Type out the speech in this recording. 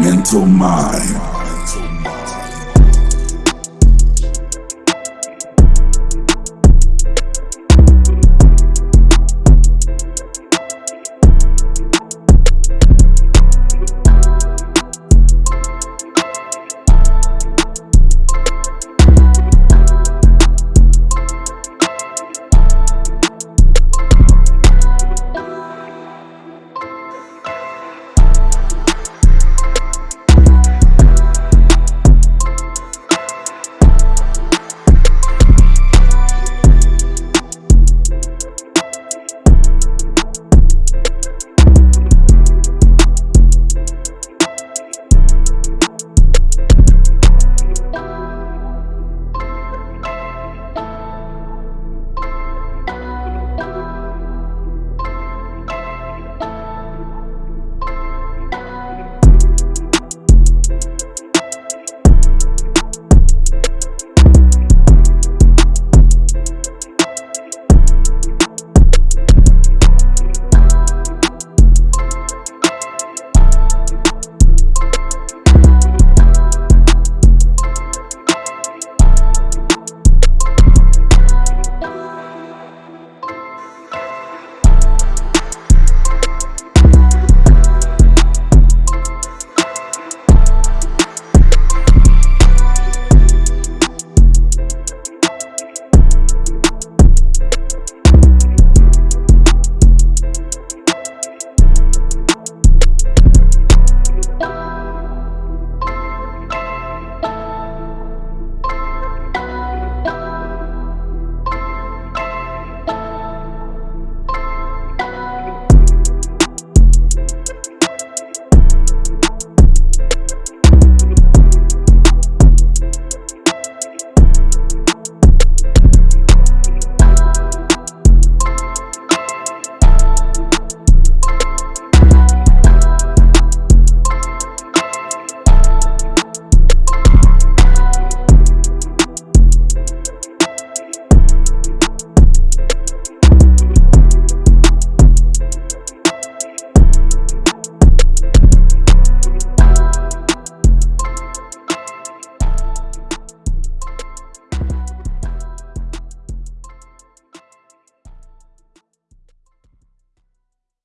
mental mind.